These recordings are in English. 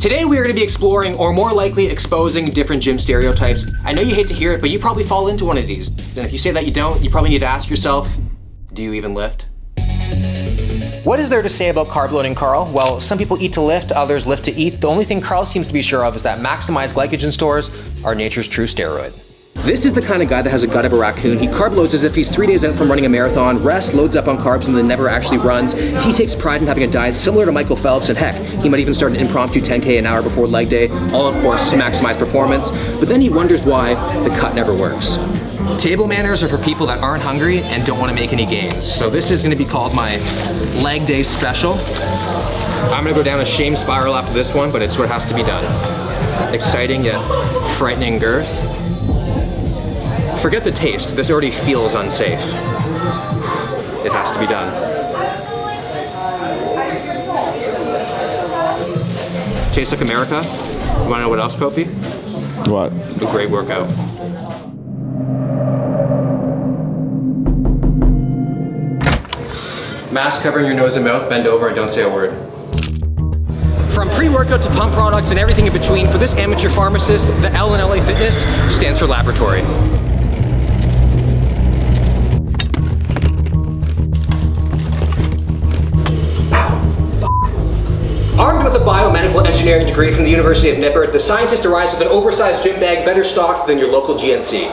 Today we are going to be exploring, or more likely exposing, different gym stereotypes. I know you hate to hear it, but you probably fall into one of these. And if you say that you don't, you probably need to ask yourself, do you even lift? What is there to say about carb loading, Carl? Well, some people eat to lift, others lift to eat. The only thing Carl seems to be sure of is that maximized glycogen stores are nature's true steroid. This is the kind of guy that has a gut of a raccoon. He carb loads as if he's three days out from running a marathon, rests, loads up on carbs, and then never actually runs. He takes pride in having a diet similar to Michael Phelps, and heck, he might even start an impromptu 10K an hour before leg day, all of course to maximize performance, but then he wonders why the cut never works. Table manners are for people that aren't hungry and don't want to make any gains. So this is going to be called my leg day special. I'm going to go down a shame spiral after this one, but it's what has to be done. Exciting yet frightening girth. Forget the taste, this already feels unsafe. It has to be done. Tastes like America. You wanna know what else, Kopi? What? A great workout. Mask covering your nose and mouth, bend over and don't say a word. From pre-workout to pump products and everything in between, for this amateur pharmacist, the L in LA Fitness stands for laboratory. Engineering degree from the University of Nippert, the scientist arrives with an oversized gym bag better stocked than your local GNC.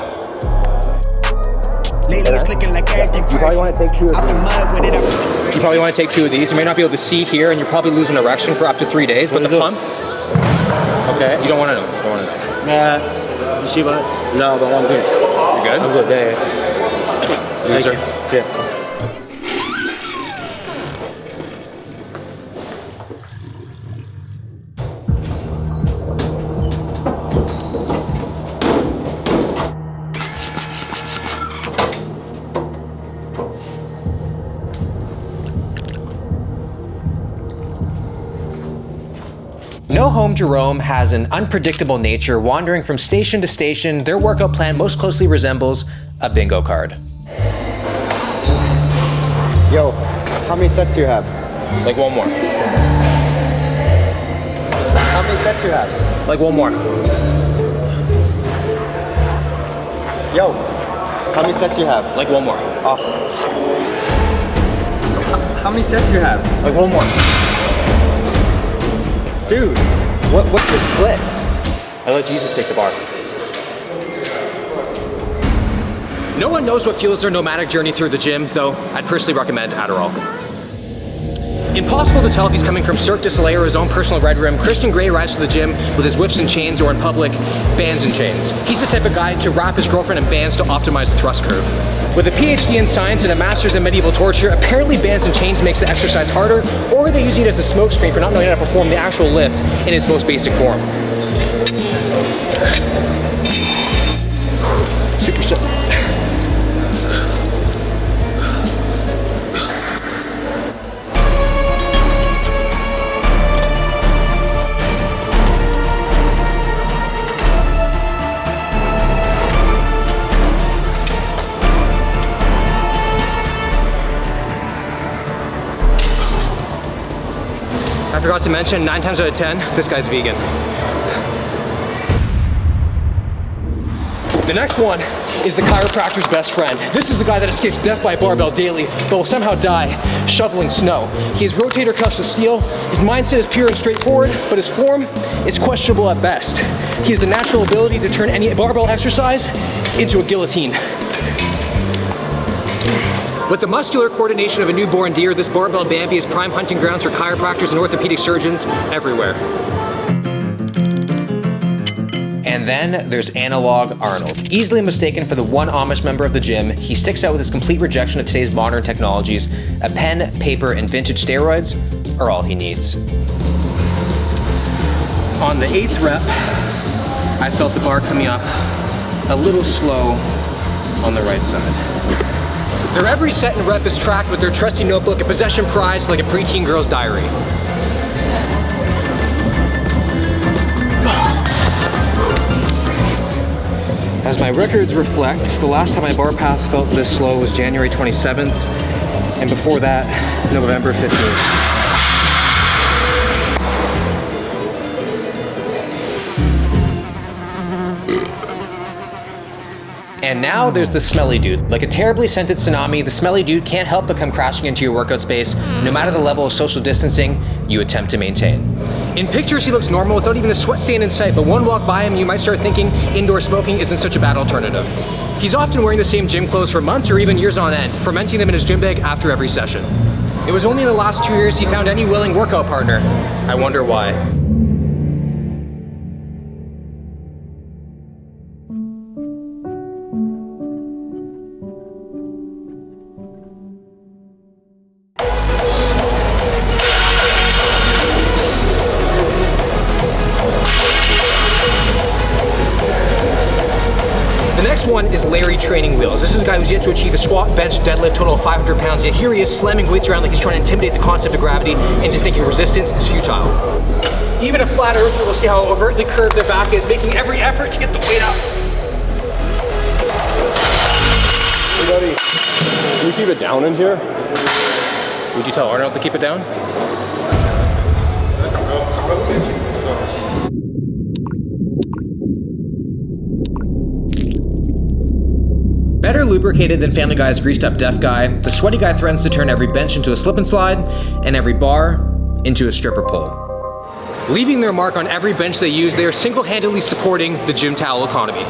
Lately it's looking like everything You probably want to take two of these. mud with it, I put the You probably want to take two of these. You may not be able to see here and you're probably losing erection for up to three days, but the pump, okay, you don't want to know. You don't want to know. Nah, you see what? No, but I'm good. You good? I'm good. Yeah, yeah. Loser. Yeah. No Home Jerome has an unpredictable nature. Wandering from station to station, their workout plan most closely resembles a bingo card. Yo, how many sets do you have? Like one more. How many sets do you have? Like one more. Yo, how many sets do you have? Like one more. Oh. How many sets do you have? Like one more. Dude, what, what's your split? I let Jesus take the bar. No one knows what fuels their nomadic journey through the gym, though I'd personally recommend Adderall. Impossible to tell if he's coming from Cirque du Soleil or his own personal red room, Christian Grey arrives to the gym with his whips and chains or in public, bands and chains. He's the type of guy to wrap his girlfriend in bands to optimize the thrust curve. With a PhD in science and a master's in medieval torture, apparently bands and chains makes the exercise harder, or they're using it as a smokescreen for not knowing how to perform the actual lift in its most basic form. I forgot to mention, nine times out of 10, this guy's vegan. The next one is the chiropractor's best friend. This is the guy that escapes death by barbell daily, but will somehow die shoveling snow. He has rotator cuffs of steel. His mindset is pure and straightforward, but his form is questionable at best. He has the natural ability to turn any barbell exercise into a guillotine. With the muscular coordination of a newborn deer, this barbell Bambi is prime hunting grounds for chiropractors and orthopedic surgeons everywhere. And then there's Analog Arnold. Easily mistaken for the one Amish member of the gym, he sticks out with his complete rejection of today's modern technologies. A pen, paper, and vintage steroids are all he needs. On the eighth rep, I felt the bar coming up a little slow on the right side. Their every set and rep is tracked with their trusty notebook, a possession prize like a preteen girl's diary. As my records reflect, the last time my bar path felt this slow was January 27th, and before that, November 15th. And now there's the smelly dude. Like a terribly scented tsunami, the smelly dude can't help but come crashing into your workout space, no matter the level of social distancing you attempt to maintain. In pictures, he looks normal without even a sweat stain in sight, but one walk by him, you might start thinking indoor smoking isn't such a bad alternative. He's often wearing the same gym clothes for months or even years on end, fermenting them in his gym bag after every session. It was only in the last two years he found any willing workout partner. I wonder why. One is Larry Training Wheels. This is a guy who's yet to achieve a squat, bench, deadlift total of 500 pounds, yet here he is slamming weights around like he's trying to intimidate the concept of gravity into thinking resistance is futile. Even a flat earther will see how overtly curved their back is, making every effort to get the weight up. Hey buddy, can you keep it down in here? Would you tell Arnold to keep it down? Lubricated than Family Guy's greased up deaf guy, the sweaty guy threatens to turn every bench into a slip and slide and every bar into a stripper pole. Leaving their mark on every bench they use, they are single-handedly supporting the gym towel economy.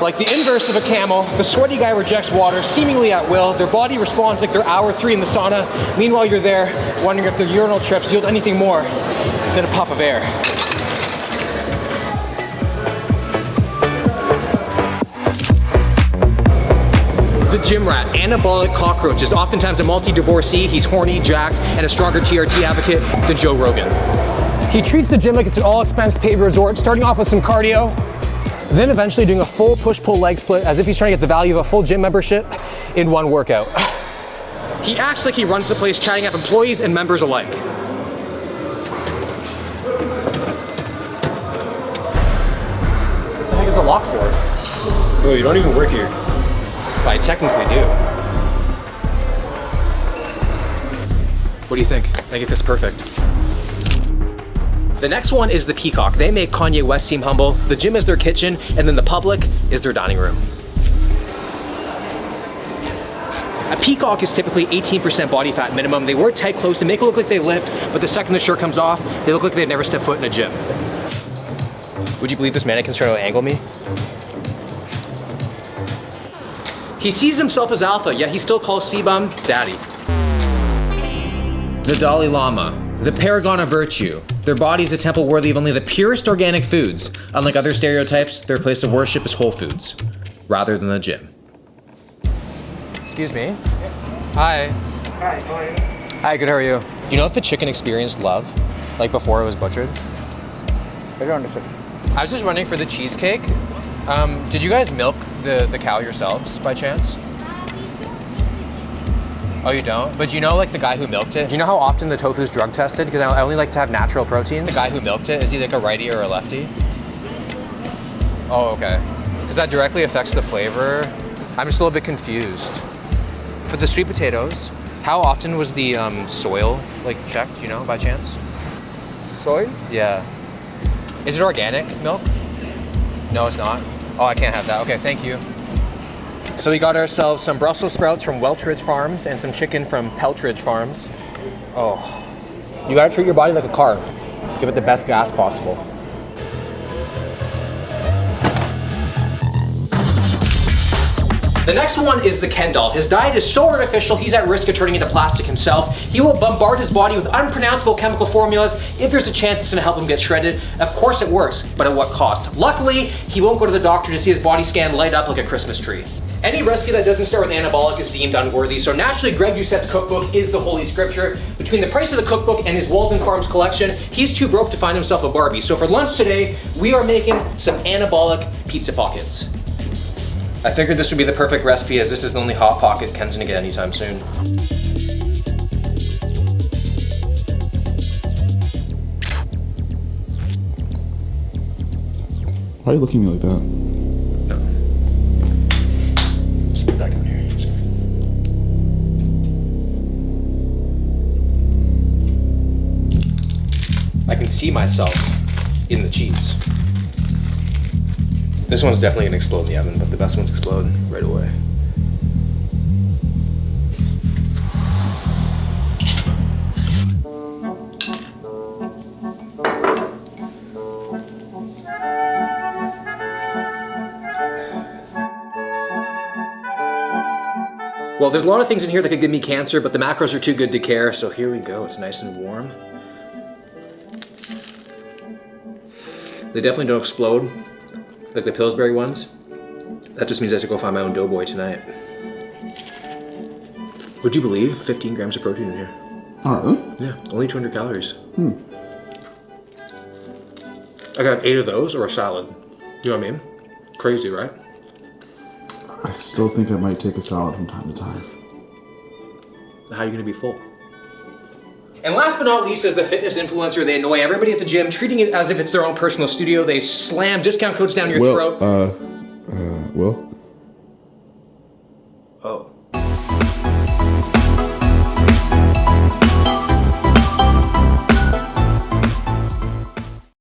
Like the inverse of a camel, the sweaty guy rejects water seemingly at will. Their body responds like they're hour three in the sauna. Meanwhile, you're there wondering if their urinal trips yield anything more than a puff of air. The gym rat, anabolic cockroach, is oftentimes a multi-divorcee. He's horny, jacked, and a stronger TRT advocate than Joe Rogan. He treats the gym like it's an all-expense paid resort, starting off with some cardio, then eventually doing a full push-pull leg split as if he's trying to get the value of a full gym membership in one workout. He acts like he runs the place, chatting up employees and members alike. I think it's a lock board. Oh, you don't even work here. I technically do. What do you think? I think it fits perfect. The next one is the Peacock. They make Kanye West seem humble. The gym is their kitchen, and then the public is their dining room. A peacock is typically 18% body fat minimum. They wear tight clothes to make it look like they lift, but the second the shirt comes off, they look like they've never stepped foot in a gym. Would you believe this mannequin's trying to angle me? He sees himself as alpha, yet he still calls CBum daddy. The Dalai Lama, the paragon of virtue. Their body is a temple worthy of only the purest organic foods. Unlike other stereotypes, their place of worship is Whole Foods, rather than the gym. Excuse me. Hi. Hi, how are you? Hi, good, how are you? Do you know if the chicken experienced love, like before it was butchered? I don't understand. I was just running for the cheesecake. Um, did you guys milk the, the cow yourselves by chance? Oh, you don't? But you know like the guy who milked it? Do you know how often the tofu is drug tested? Because I I only like to have natural proteins. The guy who milked it, is he like a righty or a lefty? Oh, okay. Because that directly affects the flavor. I'm just a little bit confused. For the sweet potatoes, how often was the um, soil like checked, you know, by chance? Soil? Yeah. Is it organic milk? No, it's not. Oh, I can't have that. Okay, thank you. So we got ourselves some Brussels sprouts from Welchridge Farms and some chicken from Peltridge Farms. Oh, you gotta treat your body like a car. Give it the best gas possible. The next one is the Ken doll. His diet is so artificial, he's at risk of turning into plastic himself. He will bombard his body with unpronounceable chemical formulas if there's a chance it's gonna help him get shredded. Of course it works, but at what cost? Luckily, he won't go to the doctor to see his body scan light up like a Christmas tree. Any recipe that doesn't start with anabolic is deemed unworthy, so naturally Greg Doucette's cookbook is the holy scripture. Between the price of the cookbook and his Walden Farms collection, he's too broke to find himself a Barbie. So for lunch today, we are making some anabolic pizza pockets. I figured this would be the perfect recipe as this is the only Hot Pocket Ken's gonna get anytime soon. Why are you looking at me like that? See myself in the cheese. This one's definitely gonna explode in the oven, but the best ones explode right away. Well, there's a lot of things in here that could give me cancer, but the macros are too good to care, so here we go. It's nice and warm. They definitely don't explode like the Pillsbury ones. That just means I have to go find my own doughboy tonight. Would you believe 15 grams of protein in here? Oh. Yeah, only 200 calories. Hmm. I got eight of those or a salad. You know what I mean? Crazy, right? I still think I might take a salad from time to time. How are you gonna be full? And last but not least, as the fitness influencer, they annoy everybody at the gym, treating it as if it's their own personal studio. They slam discount codes down your Well, throat. uh,